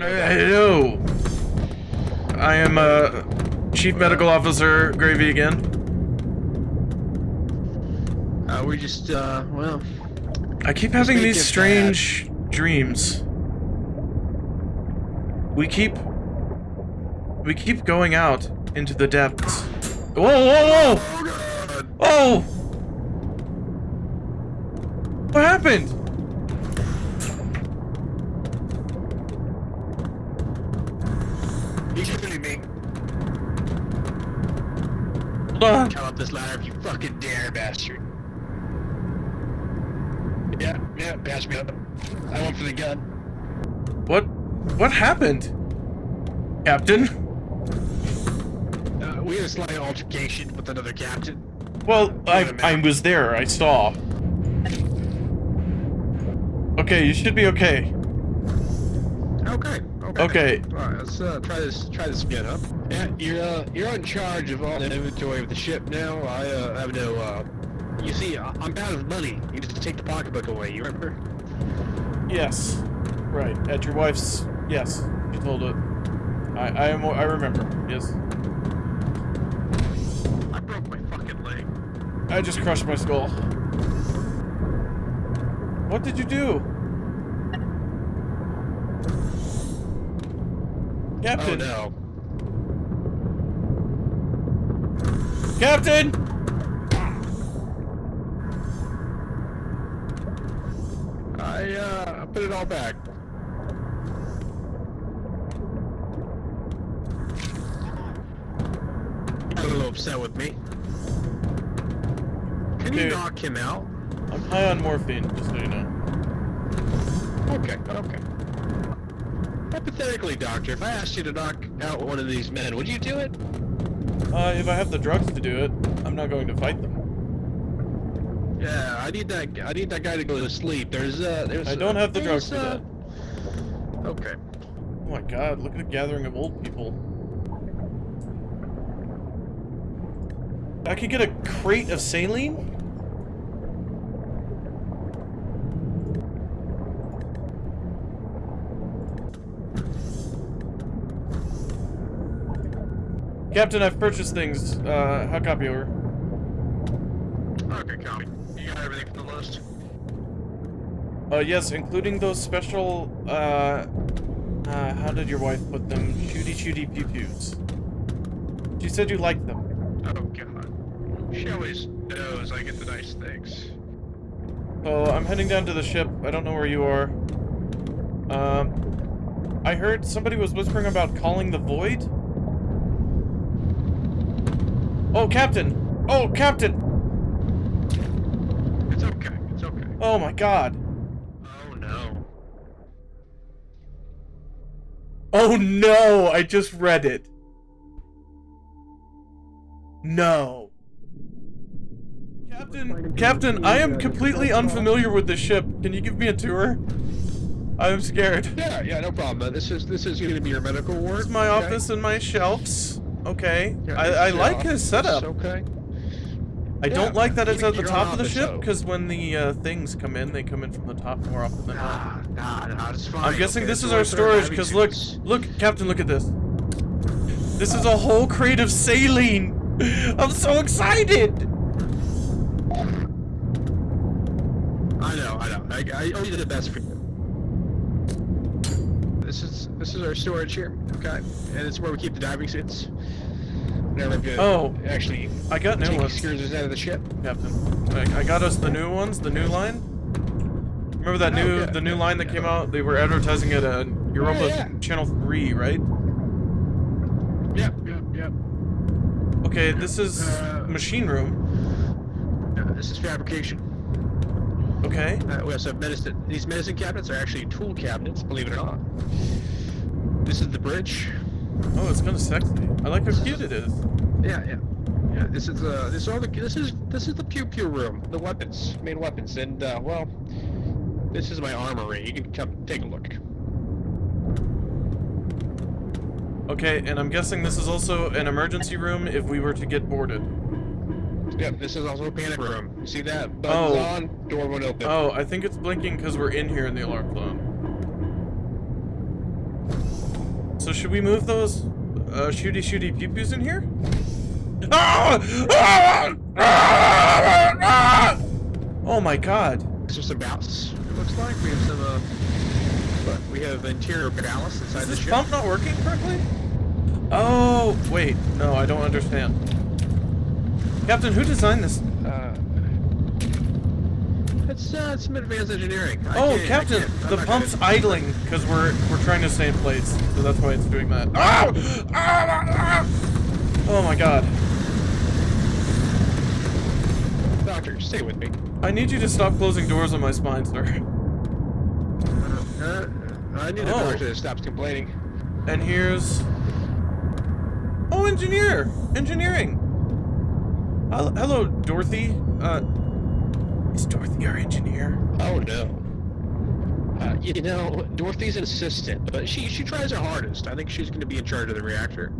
Hello. I am uh, Chief Medical Officer Gravy again. Uh, we just, uh, well, I keep having these strange dreams. We keep we keep going out into the depths. Whoa, whoa, whoa! Oh! What happened? Hold. Come up this ladder if you fucking dare, bastard. Yeah, yeah, pass me up. I went for the gun. What what happened? Captain? Uh, we had a slight altercation with another captain. Well, I, minute. was there. I saw. Okay, you should be okay. Okay, okay. Okay. Alright, let's uh, try this try this again, huh? Yeah, you're uh, you're in charge of all the inventory of the ship now. I uh, have no uh you see, I- I'm out of money. You just take the pocketbook away, you remember? Yes. Right. At your wife's. Yes. You told it. I I am. I remember. Yes. I broke my fucking leg. I just crushed my skull. What did you do? Captain. Oh Captain. no. Captain. I uh put it all back. Got a little upset with me. Can you knock him out? I'm high on morphine. Just so you know. Okay, okay. Hypothetically, Doctor, if I asked you to knock out one of these men, would you do it? Uh, if I have the drugs to do it, I'm not going to fight them. Yeah, I need that. I need that guy to go to sleep. There's uh, there's. I don't uh, have the there's, drugs for uh, that. Okay. Oh my god, look at the gathering of old people. I could get a crate of saline? Captain, I've purchased things. Uh, how copy over? Okay, copy. You got everything for the list. Uh, yes, including those special, uh, uh, how did your wife put them? Shooty shooty pew pews. She said you liked them. Oh god. She always knows I get the nice things. So I'm heading down to the ship. I don't know where you are. Um, I heard somebody was whispering about calling the void. Oh, Captain! Oh, Captain! It's okay. It's okay. Oh my God! Oh no. Oh no! I just read it. No. Captain, Captain, I am completely unfamiliar with this ship. Can you give me a tour? I'm scared. Yeah, yeah, no problem. Uh, this is this is going to be your medical ward. This is my okay? office and my shelves. Okay. Yeah, I, I like his setup. Okay. I Yeah, don't like that it's at the top of the ship because when the uh, things come in, they come in from the top more often than not. Nah, nah, nah, it's fine. I'm guessing okay? this is our storage because look, look, Captain, look at this. This is a whole crate of saline. I'm so excited. I know, I know. I, I only did the best for you. This is this is our storage here, okay? And it's where we keep the diving suits. We're good. Oh. actually, I got new ones, excursions out of the ship. Captain. I, I got us the new ones, the new line. Remember that Oh, new yeah, the new yeah, line that yeah. came out? They were advertising it on Europa. Channel 3, right? Yep, yep, yep. Okay, this is Uh, machine room. Yeah, this is fabrication. Okay. Uh, we also have medicine. These medicine cabinets are actually tool cabinets, believe it or not. This is the bridge. Oh, it's kind of sexy. I like how cute it is. Yeah, yeah, yeah. This is uh, this is all the this is this is the pew pew room, the weapons, main weapons, and uh, well, this is my armory. You can come take a look. Okay, and I'm guessing this is also an emergency room if we were to get boarded. Yep, this is also a panic room. You see that? Buttons Oh. on, door won't open. Oh, I think it's blinking because we're in here in the alarm clock. So should we move those uh, shooty shooty pew pews in here? Oh my god. These are some ballast. It looks like we have some. Uh, but we have interior ballast inside Is the this ship. pump not working correctly? Oh, wait. No, I don't understand. Captain, who designed this? Uh, it's uh, some advanced engineering. I Oh, Captain, the pump's idling because we're we're trying to stay in place, so that's why it's doing that. Ah! Oh my god. Doctor, stay with me. I need you to stop closing doors on my spine, sir. Uh, I need a Oh. doctor that stops complaining. And here's... Oh, engineer! Engineering! Hel- Hello, Dorothy. Uh, is Dorothy our engineer? Oh no. Uh, you know, Dorothy's an assistant, but she she tries her hardest. I think she's going to be in charge of the reactor.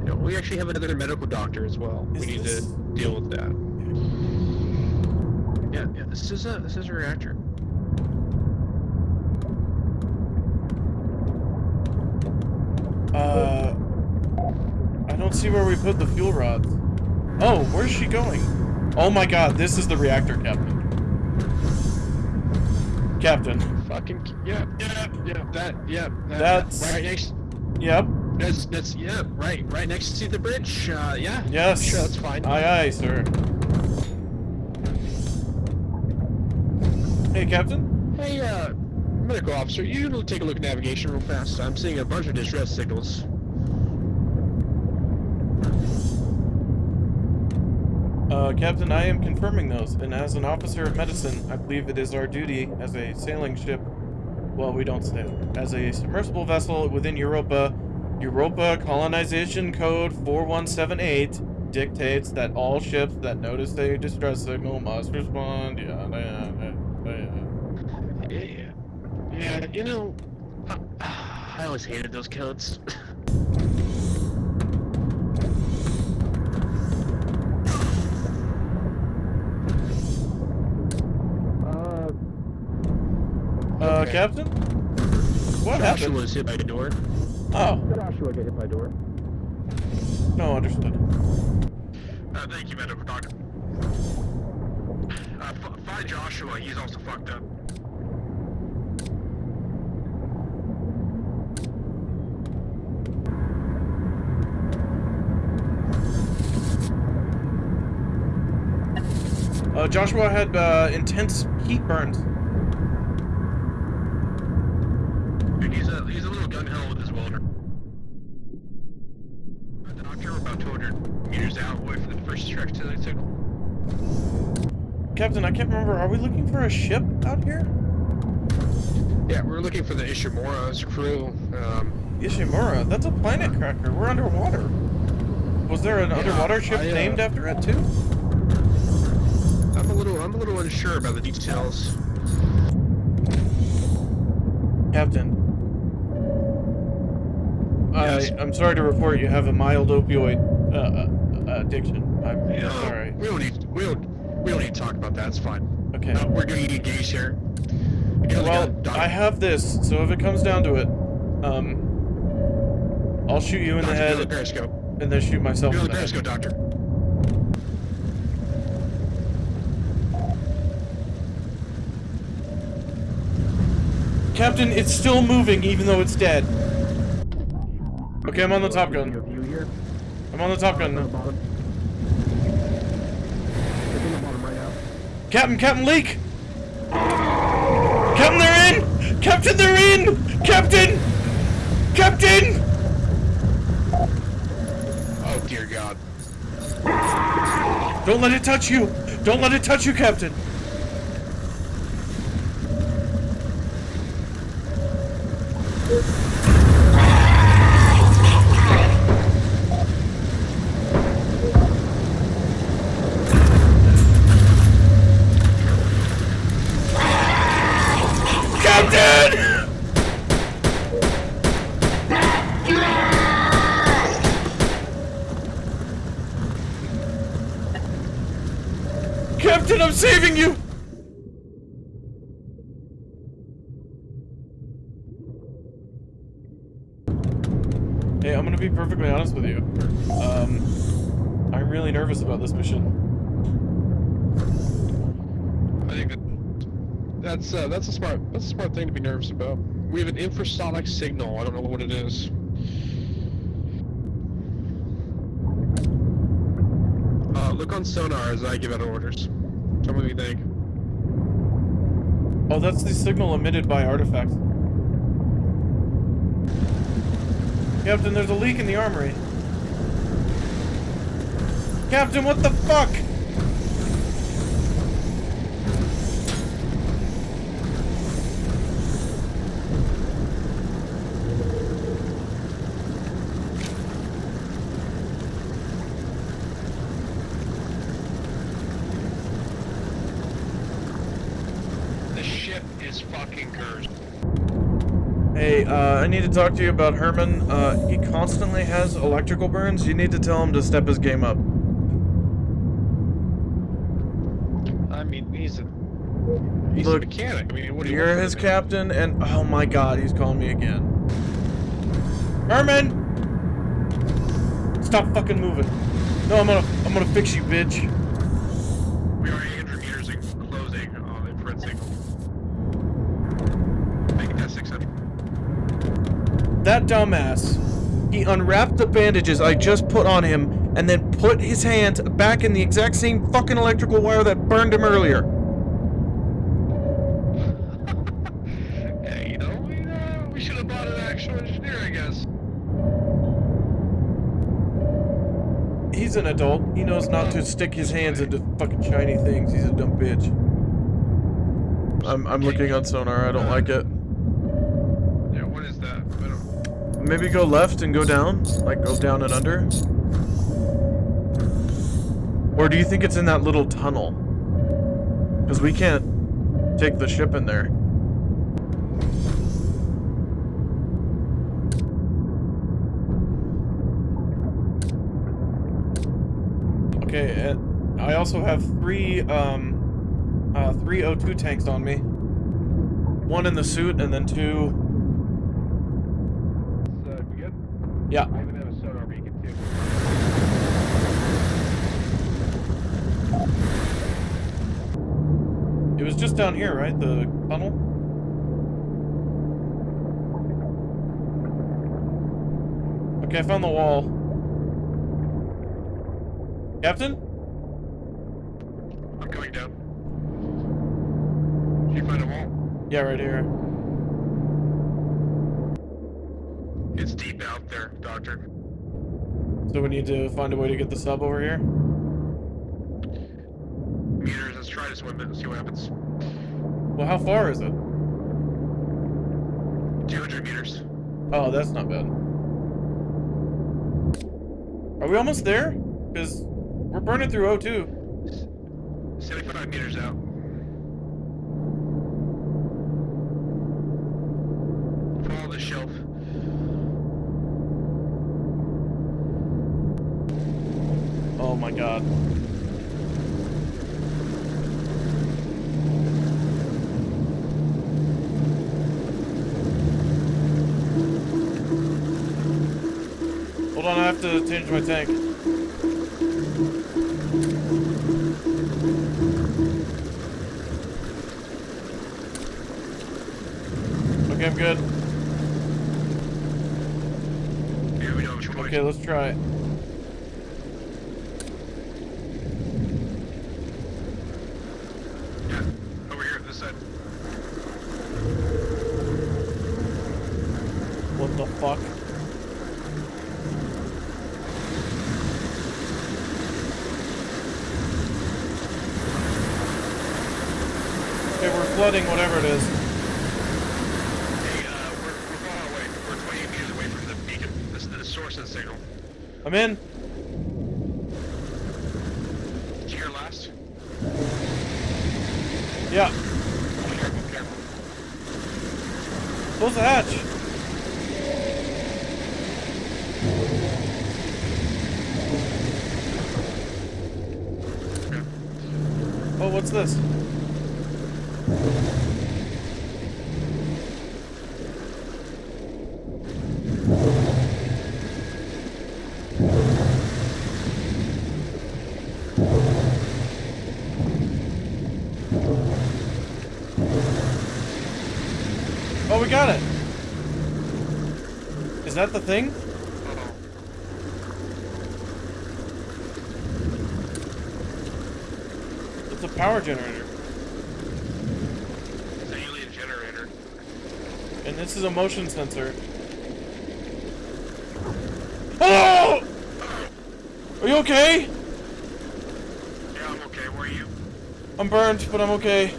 You know, we actually have another medical doctor as well. Is we need this- to deal with that. Yeah, yeah. This is a this is a reactor. Uh, I don't see where we put the fuel rods. Oh, where's she going? Oh my god, this is the reactor, Captain. Captain. Fucking yeah, yeah, yeah. That yeah. That, That's- right next. Yep. That's that's yeah. Right, right next to the bridge. Uh, yeah. Yes. Sure, that's fine. Aye, aye, sir. Hey, Captain. Hey, uh, medical officer, you need to take a look at navigation real fast. I'm seeing a bunch of distress signals. Uh, Captain, I am confirming those, and as an officer of medicine, I believe it is our duty as a sailing ship. Well, we don't sail. As a submersible vessel within Europa, Europa Colonization Code 4178 dictates that all ships that notice a distress signal must respond. Yeah, yeah. Yeah, yeah. You know, I, I always hated those codes. Uh, Okay. Captain? What Joshua happened? was hit by a door. Oh, Joshua got hit by a door. no, understood. Uh, thank you, medical doctor. Uh, f- find Joshua. He's also fucked up. Uh, Joshua had uh, intense heat burns. Dude, he's a he's a little gun ho with his welder. The doctor, about 200 meters out away from the first strike to the signal. Captain, I can't remember. Are we looking for a ship out here? Yeah, we're looking for the Ishimura's crew. Um, Ishimura? That's a planet cracker. We're underwater. Was there an Yeah, underwater ship I, uh, named after it too? I'm a little I'm a little unsure about the details. Captain. Yes. I, I'm sorry to report you have a mild opioid uh, uh, addiction. I'm Yeah, sorry. We don't need we don't we don't need to talk about that. It's fine. Okay. Uh, we're getting engaged here. Well, I have this, so if it comes down to it, um, I'll shoot you in the Doctor, the head periscope. and then shoot myself in on the the head. periscope, doctor. Captain, it's still moving even though it's dead. Okay, I'm on the Top Gun. I'm on the Top Gun now. Captain, Captain, leak! Captain, they're in! Captain, they're in! Captain! Captain! Oh dear God. Don't let it touch you! Don't let it touch you, Captain! Hey, I'm gonna be perfectly honest with you. Um, I'm really nervous about this mission. I think that that's uh, that's a smart that's a smart thing to be nervous about. We have an infrasonic signal. I don't know what it is. Uh, look on sonar as I give out orders. Tell me what you think. Oh, that's the signal emitted by artifacts. Captain, there's a leak in the armory. Captain, what the fuck? The ship is fucking cursed. Hey, uh, I need to talk to you about Herman. Uh, he constantly has electrical burns. You need to tell him to step his game up. I mean, he's a he's Look, a mechanic. I mean, what do you You're want his captain, and oh my god, he's calling me again. Herman! Stop fucking moving. No, I'm gonna, I'm gonna fix you, bitch. We are 800 meters in closing on the infrared signal. Making that 600. That dumbass. He unwrapped the bandages I just put on him, and then put his hand back in the exact same fucking electrical wire that burned him earlier. Hey, you know, we, uh, we should have bought an actual engineer, I guess. He's an adult. He knows not to stick his hands into fucking shiny things. He's a dumb bitch. I'm, I'm looking on sonar. I don't like it. Yeah, what is that? I don't... Maybe go left and go down? Like go down and under? Or do you think it's in that little tunnel? Because we can't take the ship in there. Okay, I also have three, um, uh, three O2 tanks on me. One in the suit and then two Uh, we good? Yeah. I even have a sonar beacon, too. It was just down here, right? The tunnel? Okay, I found the wall. Captain? I'm coming down. Did you find a wall? Yeah, right here. It's deep out there, Doctor. So we need to find a way to get the sub over here? Meters, let's try to swim it and see what happens. Well, how far is it? 200 meters. Oh, that's not bad. Are we almost there? Because we're burning through O2. 75 meters out. Follow the shelf. Oh my god. To change my tank. Okay, I'm good. Here we know which one. Okay, let's try it. Yeah, over here, this side. What the fuck? flooding, whatever it is. Hey, uh, we're, we're far away. We're 28 meters away from the beacon. This is the source of the signal. I'm in. You your last? Yeah. Be careful, be careful. Close the hatch. Oh, what's this? Got it. Is that the thing? It's a power generator. It's an alien generator. And this is a motion sensor. Oh! Are you okay? Yeah, I'm okay. Where are you? I'm burned, but I'm okay.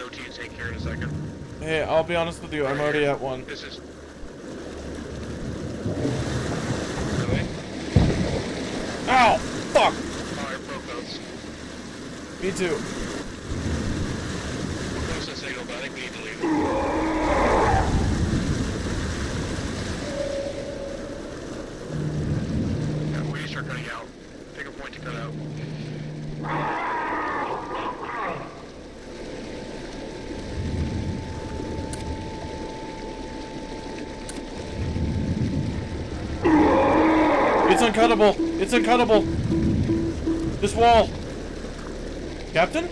I'll be down at 102 to take care in a second. Hey, I'll be honest with you, I'm already at one. This is. Really? Ow! Fuck! Oh, I broke those. Me too. We're close to signal, but I think we need to leave. Yeah, we need to start cutting out. Pick a point to cut out. It's uncuttable! It's uncuttable! This wall! Captain?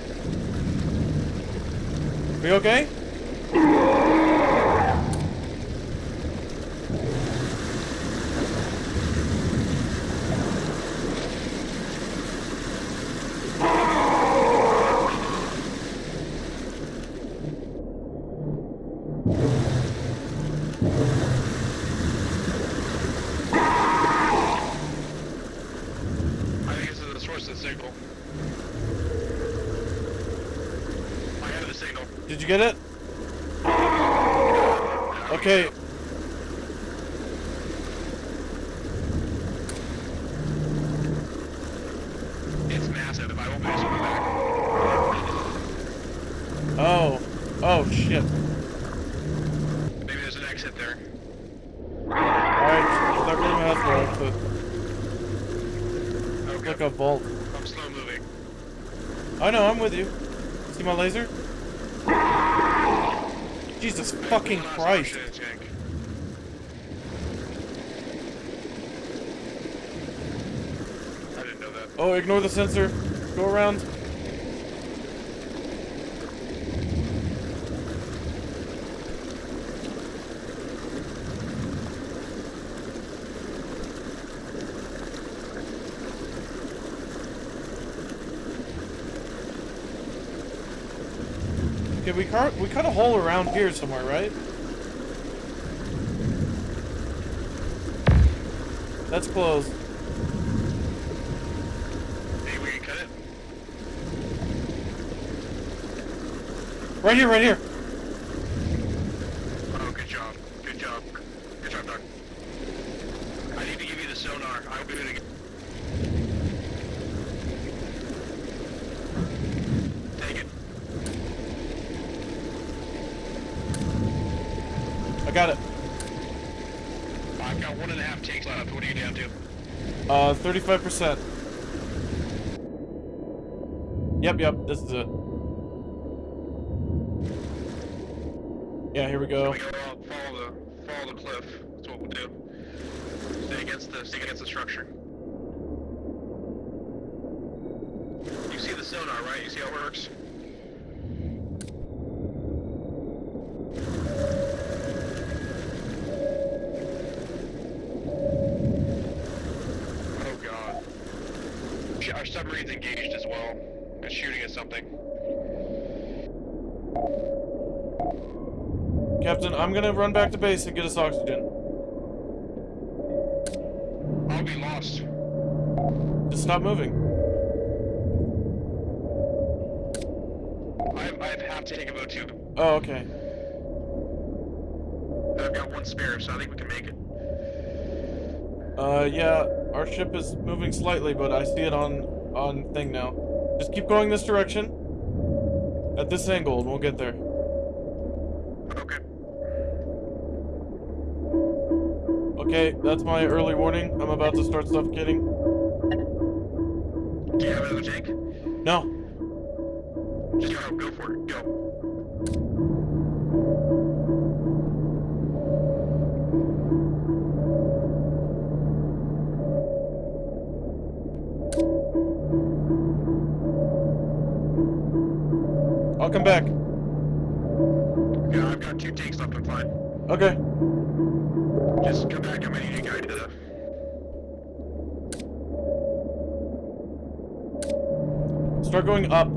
Are you okay? I think this is the source of the signal. I have the signal. Did you get it? Okay. It's massive. I won't be able to swim back. Oh. Oh, shit. Maybe there's an exit there. Alright, that room has one, but Okay. like a vault. I'm slow moving. I know, I'm with you. See my laser? Jesus fucking Christ. I didn't know that. Oh, ignore the sensor. Go around. Okay, we cut we cut a hole around here somewhere, right? That's closed. Maybe we can cut it. Right here, right here. Oh, good job. Good job. Good job, Doc. I need to give you the sonar. I'll be able to. Take it. I got it. I've got one and a half takes left. What are you down to? Uh, 35%. Yep, yep, this is it. Yeah, here we go. Go follow the follow the cliff. That's what we'll do. Stay against the stay against the structure. You see the sonar, right? You see how it works? Oh god. Sh- Our submarine's engaged as well. It's shooting at something. Captain, I'm gonna run back to base and get us oxygen. I'll be lost. Just stop moving. I have, I have half tank of O2. Oh, okay. I've got one spare, so I think we can make it. Uh, yeah, our ship is moving slightly, but I see it on on thing now. Just keep going this direction. At this angle, and we'll get there. Okay, that's my early warning. I'm about to start suffocating. Do you have another tank? No. Just go, go for it. Go. I'll come back. Yeah, I've got two tanks left. I'm fine. Okay. Going up.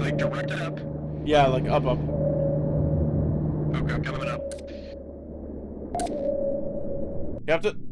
Like direct it up. Yeah, like up, up. Okay, I'm coming up. Captain? Doctor.